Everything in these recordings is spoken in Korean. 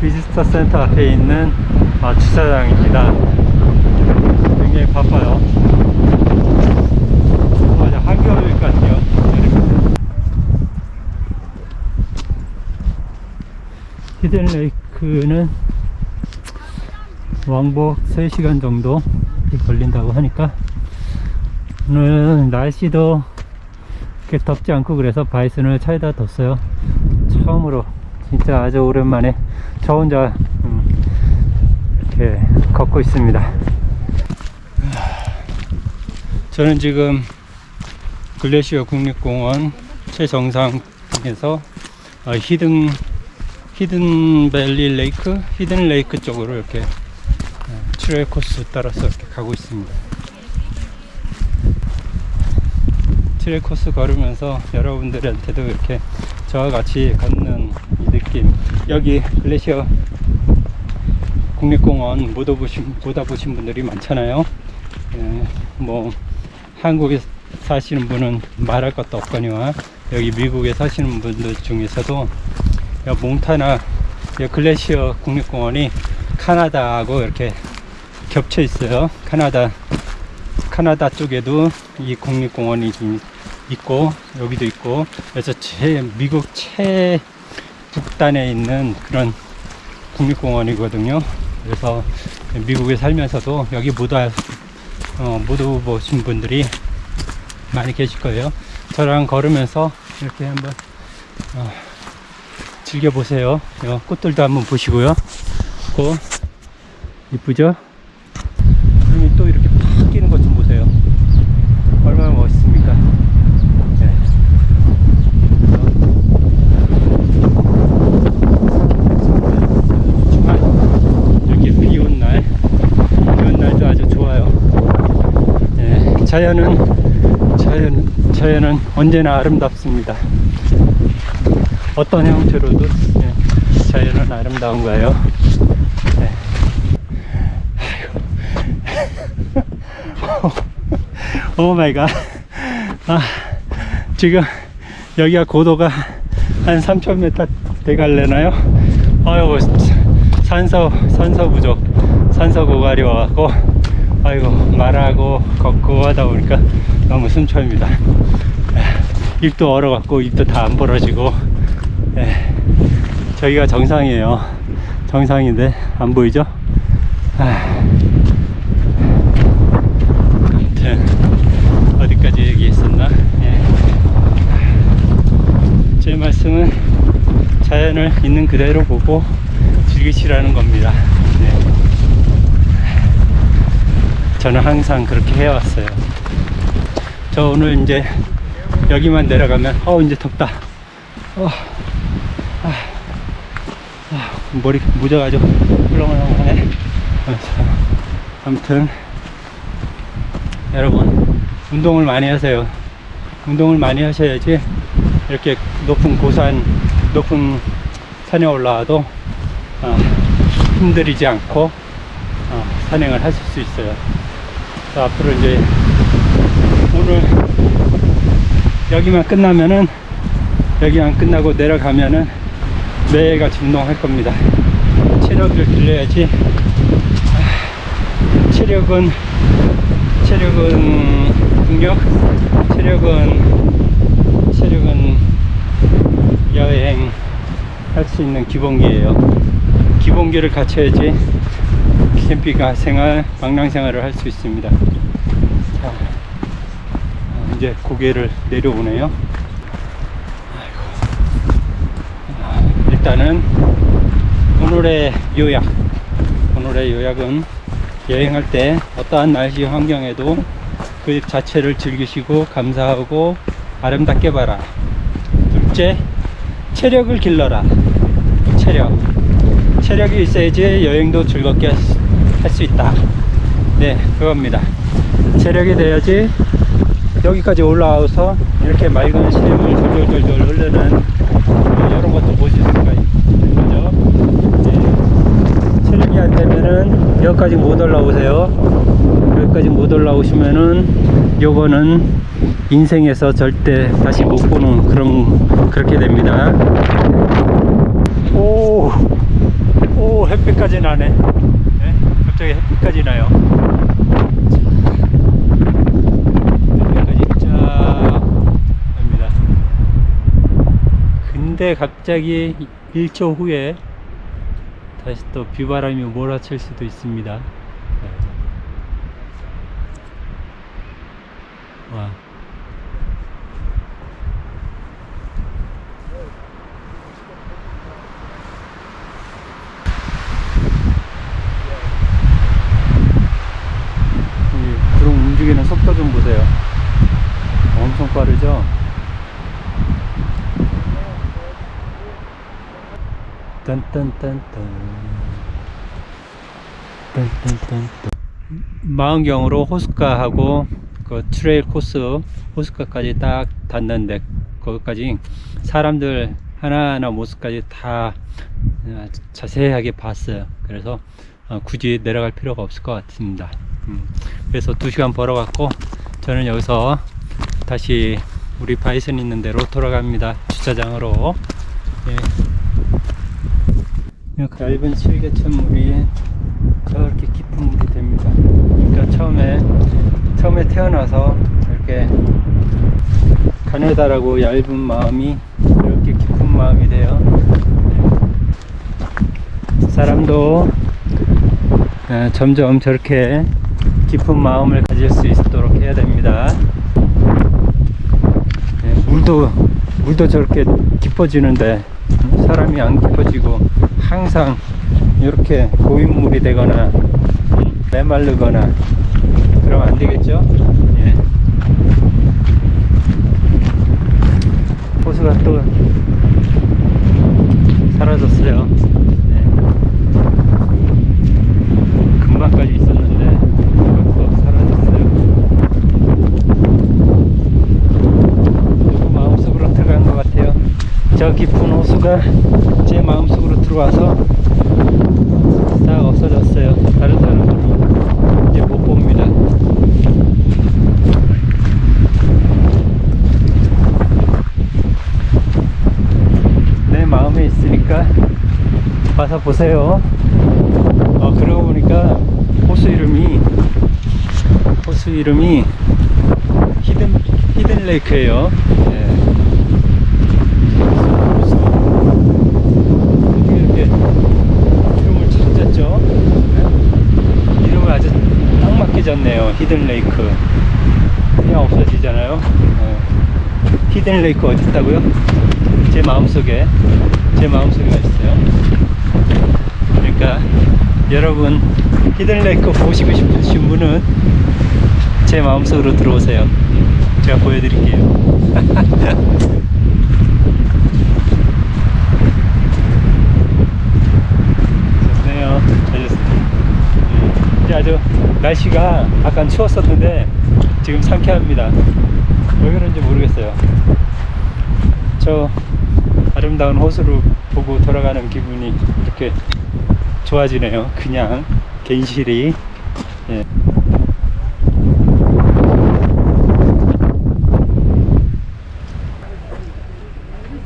visitor center 앞에 있는 아, 주차장입니다. 굉장히 바빠요. 맞아, 한겨울 같아요. Hidden Lake는 왕복 3시간 정도 걸린다고 하니까 오늘 날씨도 그렇게 덥지 않고 그래서 바이슨을 차에다 뒀어요. 처음으로 진짜 아주 오랜만에 저 혼자 음, 이렇게 걷고 있습니다. 저는 지금 Glacier 국립공원 최정상에서 어, Hidden Hidden Valley Lake, Hidden Lake 쪽으로 이렇게 어, trail 코스 따라서 이렇게 가고 있습니다. trail 코스 걸으면서 여러분들한테도 이렇게 저와 같이 걷는 이 느낌. 여기 Glacier 국립공원 못 와보신, 못 와보신 분들이 많잖아요. 예, 뭐 한국에 사시는 분은 말할 것도 없거니와 여기 미국에 사시는 분들 중에서도 여 몽타나 여 Glacier 국립공원이 카나다하고 이렇게 겹쳐 있어요. 카나다 카나다 쪽에도 이 국립공원이 좀 있고 여기도 있고. 그래서 제 미국 최 북단에 있는 그런 국립공원이거든요. 그래서 미국에 살면서도 여기 못, 와, 어, 못 오신 분들이 많이 계실 거예요. 저랑 걸으면서 이렇게 한번 어, 즐겨보세요. 어, 꽃들도 한번 보시고요. 꽃 이쁘죠 구름이 또 이렇게 팍 끼는 것 좀 보세요 얼마나 멋있습니까 네. 주말 이렇게 비 온 날, 비 온 날도 아주 좋아요. 네, 자연은 자연 자연은 언제나 아름답습니다. 어떤 형태로도 네, 자연은 아름다운 거예요. 네. Oh my God. 아, 지금 여기가 고도가 한 3,000m 돼갈래나요? 아유, 산소, 산소 부족, 산소 고갈이 와갖고, 아이고, 말하고 걷고 하다 보니까 너무 숨차입니다. 입도 얼어갖고, 입도 다 안 벌어지고, 예, 저기가 정상이에요. 정상인데, 안 보이죠? 아. 어디까지 얘기했었나 예. 제 말씀은 자연을 있는 그대로 보고 즐기시라는 겁니다 네. 저는 항상 그렇게 해왔어요. 저 오늘 이제 여기만 내려가면 어 이제 덥다. 어, 아, 아, 머리 무져가지고 훌렁훌렁하네. 아무튼 여러분 운동을 많이 하세요. 운동을 많이 하셔야지 이렇게 높은 고산 높은 산에 올라와도 어, 힘들이지 않고 어, 산행을 하실 수 있어요 자, 앞으로 이제 오늘 여기만 끝나면은 여기만 끝나고 내려가면은 매일같이 운동할 겁니다 체력을 길러야지 아, 체력은 체력은 능력, 체력은 체력은 여행 할 수 있는 기본기예요. 기본기를 갖춰야지 캠핑카 생활, 방랑 생활을 할 수 있습니다. 자, 어, 이제 고개를 내려오네요. 아이고. 일단은 오늘의 요약, 오늘 오늘의 요약은 여행할 때 어떠한 날씨 환경에도 그 자체를 즐기시고 감사하고 아름답게 봐라. 둘째, 체력을 길러라. 체력. 체력이 있어야지 여행도 즐겁게 할 수 있다. 네, 그겁니다. 체력이 돼야지 여기까지 올라와서 이렇게 맑은 시름을 졸졸졸졸 흐르는 이런 것도 보실 수가 있는 거죠. 네. 체력이 안 되면은 여기까지 못 올라오세요. 여기까지 못 올라오시면은 요거는 인생에서 절대 다시 못 보는 그런 그렇게 됩니다. 오, 오 햇빛까지 나네. 네? 갑자기 햇빛까지 나요. 근데 갑자기 1초 후에 다시 또 비바람이 몰아칠 수도 있습니다. 네. 와. 이 구름 움직이는 속도 좀 보세요. 엄청 빠르죠? 딴딴딴딴 망원경으로 호숫가하고 그 trail 코스 호숫가까지 딱 닿는데 거기까지 사람들 하나하나 모습까지 다 어, 자세하게 봤어요. 그래서 어, 굳이 내려갈 필요가 없을 것 같습니다. 음, 그래서 2시간 벌어갖고 저는 여기서 다시 우리 바이슨 있는 데로 돌아갑니다. 주차장으로. 예. 이 얇은 실개천 물이 저렇게 깊은 물이 됩니다. 그러니까 처음에 처음에 태어나서 이렇게 가느다라고 얇은 마음이 이렇게 깊은 마음이 돼요. 사람도 어, 점점 저렇게 깊은 마음을 가질 수 있도록 해야 됩니다. 예, 물도 물도 저렇게 깊어지는데 음, 사람이 안 깊어지고 항상 이렇게 고인물이 되거나 음, 메마르거나 그러면 안 되겠죠? 예. 호수가 또 사라졌어요. 네. 금방까지 있었는데 또 사라졌어요. 누구 마음속으로 들어간 것 같아요. 저 호수가 제 마음속으로 들어와서 싹 없어졌어요. 다른 사람들은 이제 못 봅니다. 내 마음에 있으니까 와서 보세요. 어, 그러고 보니까 호수 이름이 호수 이름이 Hidden Hidden Lake예요. 예. 호수. 어떻게 이렇게 이름을 찾았죠? 네? 이름을 아주 딱 맞게 졌네요. Hidden Lake. 그냥 없어지잖아요. 예. Hidden Lake 어디 있다고요? 제 마음속에 제 마음속에 있어요. 그러니까 여러분 히든레이크 보시고 싶으신 분은 제 마음속으로 들어오세요. 제가 보여드릴게요. 잘 됐습니다. 예. 이제 아주 날씨가 약간 추웠었는데 지금 상쾌합니다. 왜 그런지 모르겠어요. 저 아름다운 호수를 보고 돌아가는 기분이 이렇게 좋아지네요. 그냥 괜시리. 예.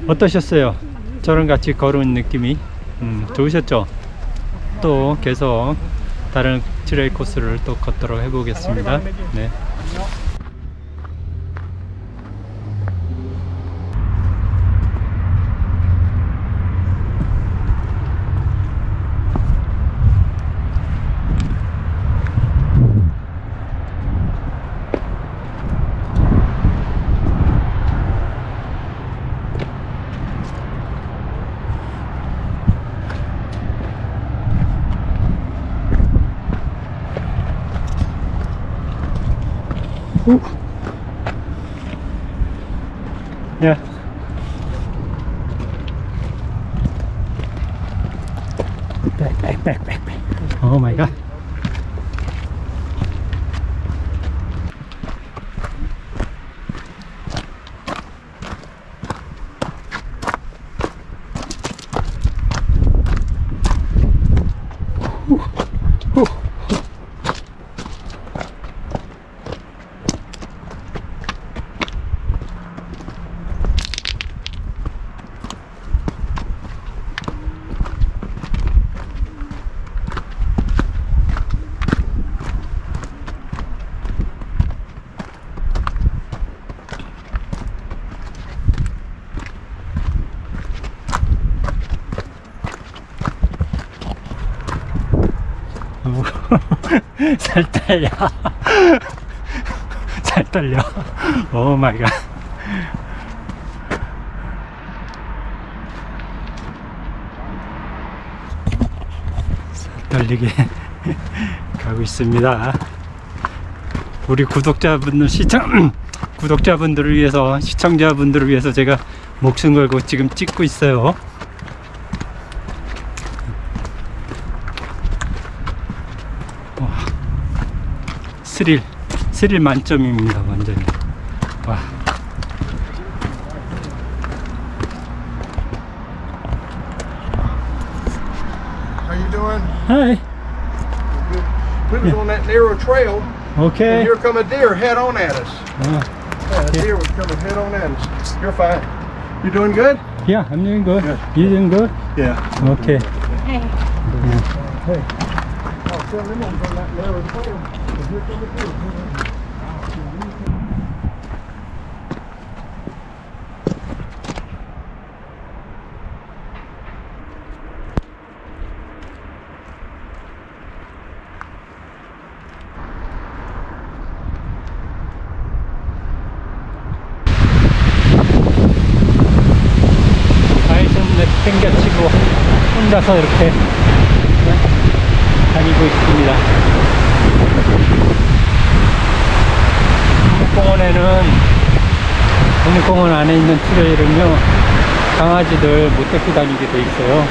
어떠셨어요? 저랑 같이 걸은 느낌이 음, 좋으셨죠? 또 계속 다른 trail 코스를 또 걷도록 해보겠습니다. 네. 嗯 살 떨려. 살 떨려. oh my god. 살 떨리게 가고 있습니다. 우리 구독자분들 시청 구독자분들을 위해서 시청자분들을 위해서 제가 목숨 걸고 지금 찍고 있어요. 스릴 스릴 만점입니다 완전히 와 How you doing? 하이 We was on that narrow trail, and 오케이 here come a deer head on at us. 어, Yeah, a deer was coming head on at us. You're fine. You doing good? yeah I'm doing good you doing good Yeah. okay Hey. Oh, tell them I'm on that narrow trail. 땡겨치고 혼자서 이렇게 네, 다니고 있습니다 국립공원에는 국립공원 안에 있는 트레일은요 강아지들 못 데리고 다니게 돼 있어요